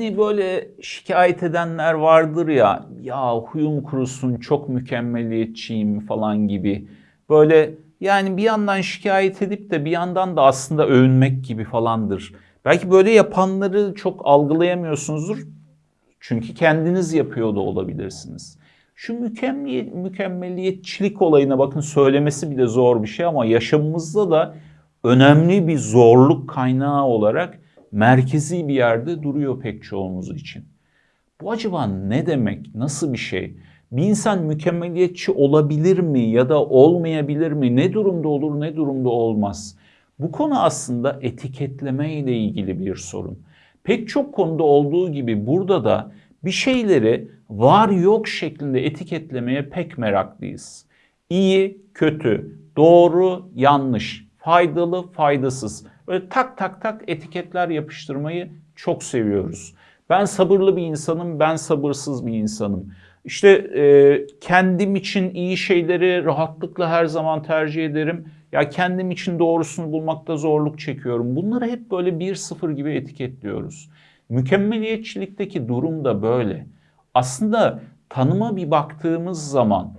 Hani böyle şikayet edenler vardır ya, ya huyum kurusun çok mükemmeliyetçiyim falan gibi. Böyle yani bir yandan şikayet edip de bir yandan da aslında övünmek gibi falandır. Belki böyle yapanları çok algılayamıyorsunuzdur. Çünkü kendiniz yapıyor da olabilirsiniz. Şu mükemmel, mükemmeliyetçilik olayına bakın söylemesi bile zor bir şey ama yaşamımızda da önemli bir zorluk kaynağı olarak merkezi bir yerde duruyor pek çoğumuz için. Bu acaba ne demek? Nasıl bir şey? Bir insan mükemmeliyetçi olabilir mi ya da olmayabilir mi? Ne durumda olur, ne durumda olmaz? Bu konu aslında etiketleme ile ilgili bir sorun. Pek çok konuda olduğu gibi burada da bir şeyleri var yok şeklinde etiketlemeye pek meraklıyız. İyi, kötü, doğru, yanlış, faydalı, faydasız. Böyle tak tak tak etiketler yapıştırmayı çok seviyoruz. Ben sabırlı bir insanım, ben sabırsız bir insanım. İşte e, kendim için iyi şeyleri rahatlıkla her zaman tercih ederim. Ya kendim için doğrusunu bulmakta zorluk çekiyorum. Bunları hep böyle bir sıfır gibi etiketliyoruz. Mükemmeliyetçilikteki durum da böyle. Aslında tanıma bir baktığımız zaman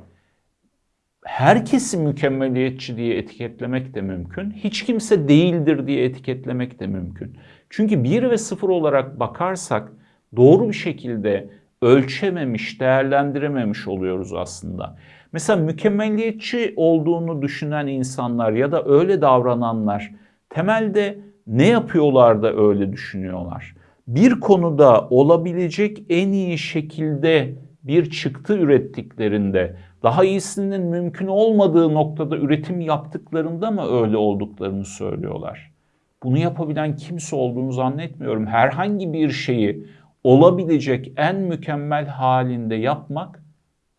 herkesi mükemmeliyetçi diye etiketlemek de mümkün. Hiç kimse değildir diye etiketlemek de mümkün. Çünkü bir ve sıfır olarak bakarsak doğru bir şekilde ölçememiş, değerlendirememiş oluyoruz aslında. Mesela mükemmeliyetçi olduğunu düşünen insanlar ya da öyle davrananlar temelde ne yapıyorlar da öyle düşünüyorlar? Bir konuda olabilecek en iyi şekilde bir çıktı ürettiklerinde, daha iyisinin mümkün olmadığı noktada üretim yaptıklarında mı öyle olduklarını söylüyorlar? Bunu yapabilen kimse olduğunu zannetmiyorum. Herhangi bir şeyi olabilecek en mükemmel halinde yapmak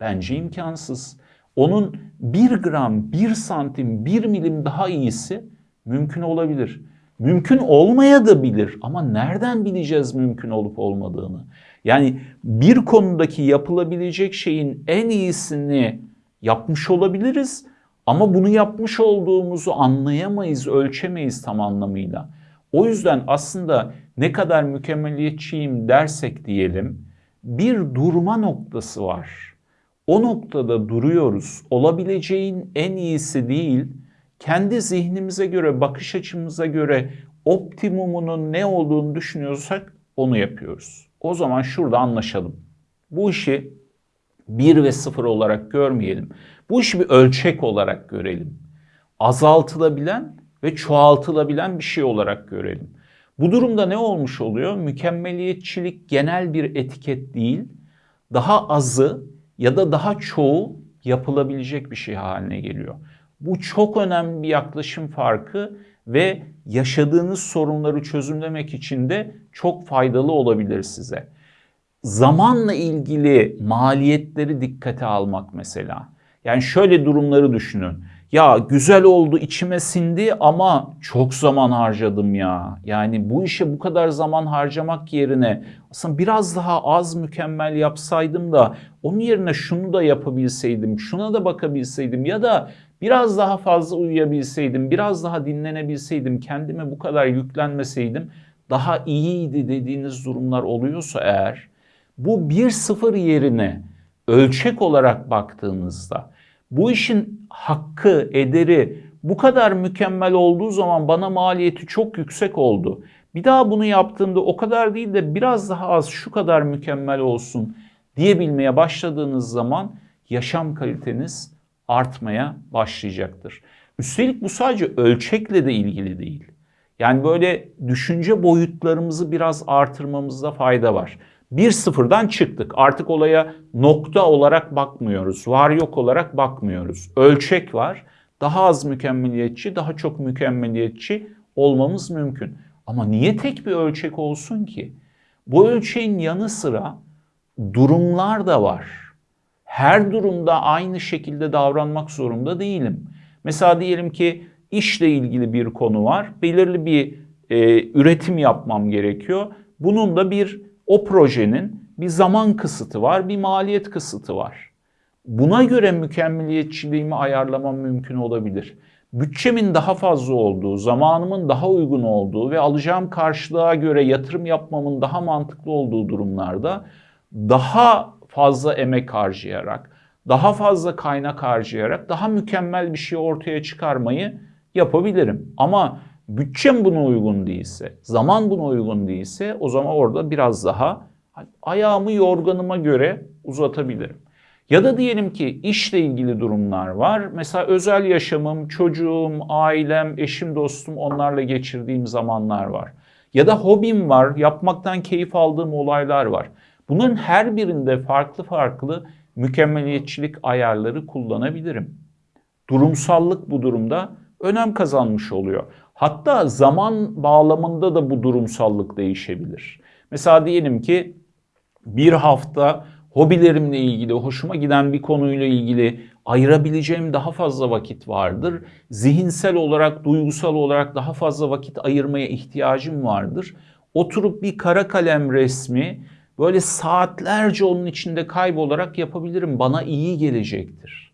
bence imkansız. Onun bir gram, bir santim, bir milim daha iyisi mümkün olabilir. Mümkün olmaya da bilir ama nereden bileceğiz mümkün olup olmadığını? Yani bir konudaki yapılabilecek şeyin en iyisini yapmış olabiliriz ama bunu yapmış olduğumuzu anlayamayız, ölçemeyiz tam anlamıyla. O yüzden aslında ne kadar mükemmeliyetçiyim dersek diyelim bir durma noktası var. O noktada duruyoruz. Olabileceğin en iyisi değil, kendi zihnimize göre, bakış açımıza göre optimumunun ne olduğunu düşünüyorsak onu yapıyoruz. O zaman şurada anlaşalım. Bu işi 1 ve 0 olarak görmeyelim. Bu işi bir ölçek olarak görelim. Azaltılabilen ve çoğaltılabilen bir şey olarak görelim. Bu durumda ne olmuş oluyor? Mükemmeliyetçilik genel bir etiket değil, daha azı ya da daha çoğu yapılabilecek bir şey haline geliyor. Bu çok önemli bir yaklaşım farkı ve yaşadığınız sorunları çözümlemek için de çok faydalı olabilir size. Zamanla ilgili maliyetleri dikkate almak mesela. Yani şöyle durumları düşünün. Ya güzel oldu içime sindi ama çok zaman harcadım ya. Yani bu işe bu kadar zaman harcamak yerine aslında biraz daha az mükemmel yapsaydım da onun yerine şunu da yapabilseydim, şuna da bakabilseydim ya da biraz daha fazla uyuyabilseydim, biraz daha dinlenebilseydim, kendime bu kadar yüklenmeseydim daha iyiydi dediğiniz durumlar oluyorsa eğer bu bir sıfır yerine ölçek olarak baktığınızda bu işin hakkı, ederi bu kadar mükemmel olduğu zaman bana maliyeti çok yüksek oldu. Bir daha bunu yaptığımda o kadar değil de biraz daha az şu kadar mükemmel olsun diyebilmeye başladığınız zaman yaşam kaliteniz artmaya başlayacaktır. Üstelik bu sadece ölçekle de ilgili değil. Yani böyle düşünce boyutlarımızı biraz artırmamızda fayda var. Bir sıfırdan çıktık. Artık olaya nokta olarak bakmıyoruz. Var yok olarak bakmıyoruz. Ölçek var. Daha az mükemmeliyetçi, daha çok mükemmeliyetçi olmamız mümkün. Ama niye tek bir ölçek olsun ki? Bu ölçeğin yanı sıra durumlar da var. Her durumda aynı şekilde davranmak zorunda değilim. Mesela diyelim ki işle ilgili bir konu var. Belirli bir e, üretim yapmam gerekiyor. Bunun da bir o projenin bir zaman kısıtı var, bir maliyet kısıtı var. Buna göre mükemmeliyetçiliğimi ayarlamam mümkün olabilir. bütçemin daha fazla olduğu, zamanımın daha uygun olduğu ve alacağım karşılığa göre yatırım yapmamın daha mantıklı olduğu durumlarda daha fazla emek harcayarak, daha fazla kaynak harcayarak daha mükemmel bir şey ortaya çıkarmayı yapabilirim. Ama bütçem buna uygun değilse, zaman buna uygun değilse o zaman orada biraz daha ayağımı yorganıma göre uzatabilirim. Ya da diyelim ki işle ilgili durumlar var. Mesela özel yaşamım, çocuğum, ailem, eşim, dostum onlarla geçirdiğim zamanlar var. Ya da hobim var, yapmaktan keyif aldığım olaylar var. Bunların her birinde farklı farklı mükemmeliyetçilik ayarları kullanabilirim. Durumsallık bu durumda önem kazanmış oluyor. Hatta zaman bağlamında da bu durumsallık değişebilir. Mesela diyelim ki bir hafta hobilerimle ilgili, hoşuma giden bir konuyla ilgili ayırabileceğim daha fazla vakit vardır. Zihinsel olarak, duygusal olarak daha fazla vakit ayırmaya ihtiyacım vardır. Oturup bir kara kalem resmi böyle saatlerce onun içinde kaybolarak yapabilirim. Bana iyi gelecektir.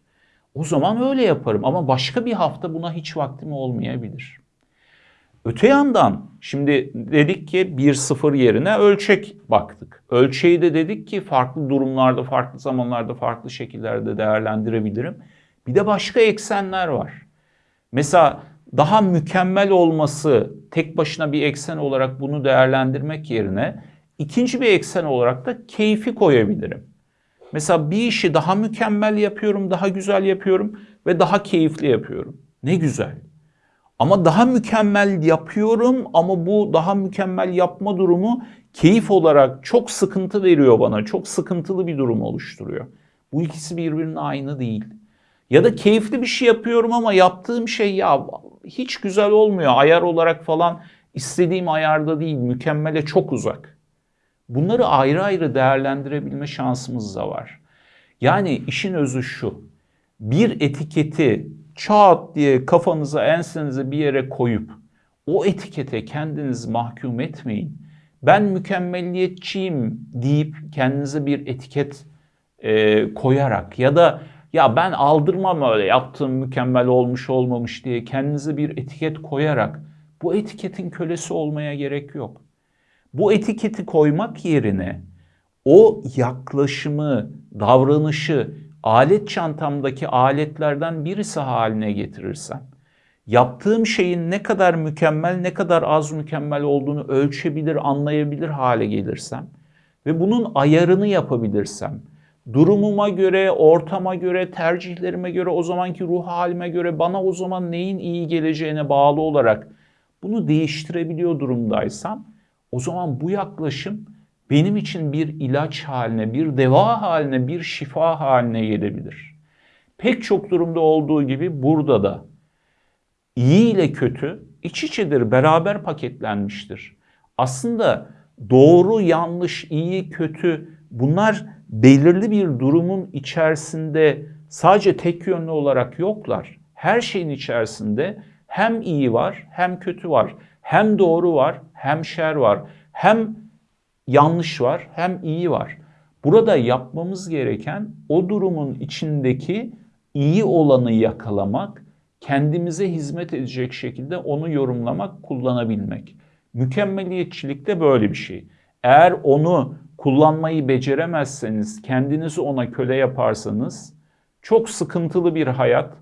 O zaman öyle yaparım ama başka bir hafta buna hiç vaktim olmayabilir. Öte yandan şimdi dedik ki 1-0 yerine ölçek baktık. Ölçeği de dedik ki farklı durumlarda, farklı zamanlarda, farklı şekillerde değerlendirebilirim. Bir de başka eksenler var. Mesela daha mükemmel olması tek başına bir eksen olarak bunu değerlendirmek yerine ikinci bir eksen olarak da keyfi koyabilirim. Mesela bir işi daha mükemmel yapıyorum, daha güzel yapıyorum ve daha keyifli yapıyorum. Ne güzel. Ama daha mükemmel yapıyorum ama bu daha mükemmel yapma durumu keyif olarak çok sıkıntı veriyor bana. Çok sıkıntılı bir durum oluşturuyor. Bu ikisi birbirinin aynı değil. Ya da keyifli bir şey yapıyorum ama yaptığım şey ya hiç güzel olmuyor. Ayar olarak falan istediğim ayarda değil, mükemmele çok uzak. Bunları ayrı ayrı değerlendirebilme şansımız da var. Yani işin özü şu. Bir etiketi çat diye kafanıza ensenize bir yere koyup o etikete kendinizi mahkum etmeyin. Ben mükemmelliyetçiyim deyip kendinize bir etiket e, koyarak ya da ya ben aldırmam öyle yaptığım mükemmel olmuş olmamış diye kendinize bir etiket koyarak bu etiketin kölesi olmaya gerek yok. Bu etiketi koymak yerine o yaklaşımı, davranışı alet çantamdaki aletlerden birisi haline getirirsem, yaptığım şeyin ne kadar mükemmel, ne kadar az mükemmel olduğunu ölçebilir, anlayabilir hale gelirsem ve bunun ayarını yapabilirsem, durumuma göre, ortama göre, tercihlerime göre, o zamanki ruh halime göre bana o zaman neyin iyi geleceğine bağlı olarak bunu değiştirebiliyor durumdaysam o zaman bu yaklaşım benim için bir ilaç haline, bir deva haline, bir şifa haline gelebilir. Pek çok durumda olduğu gibi burada da iyi ile kötü iç içedir, beraber paketlenmiştir. Aslında doğru, yanlış, iyi, kötü bunlar belirli bir durumun içerisinde sadece tek yönlü olarak yoklar. Her şeyin içerisinde hem iyi var hem kötü var. Hem doğru var hem şer var. Hem yanlış var hem iyi var. Burada yapmamız gereken o durumun içindeki iyi olanı yakalamak, kendimize hizmet edecek şekilde onu yorumlamak, kullanabilmek. Mükemmeliyetçilik de böyle bir şey. Eğer onu kullanmayı beceremezseniz, kendinizi ona köle yaparsanız çok sıkıntılı bir hayat,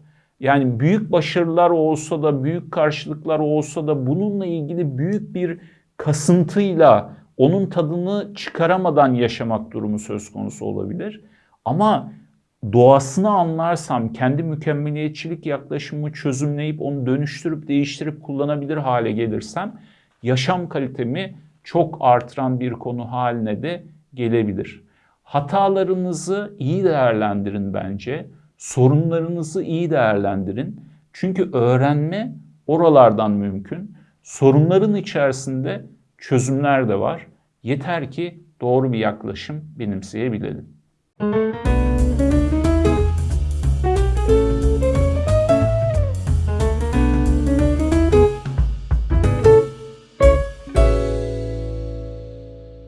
yani büyük başarılar olsa da, büyük karşılıklar olsa da bununla ilgili büyük bir kasıntıyla onun tadını çıkaramadan yaşamak durumu söz konusu olabilir. Ama doğasını anlarsam, kendi mükemmeliyetçilik yaklaşımımı çözümleyip onu dönüştürüp değiştirip kullanabilir hale gelirsem yaşam kalitemi çok artıran bir konu haline de gelebilir. Hatalarınızı iyi değerlendirin bence. Sorunlarınızı iyi değerlendirin. Çünkü öğrenme oralardan mümkün. Sorunların içerisinde çözümler de var. Yeter ki doğru bir yaklaşım benimseyebilelim. Müzik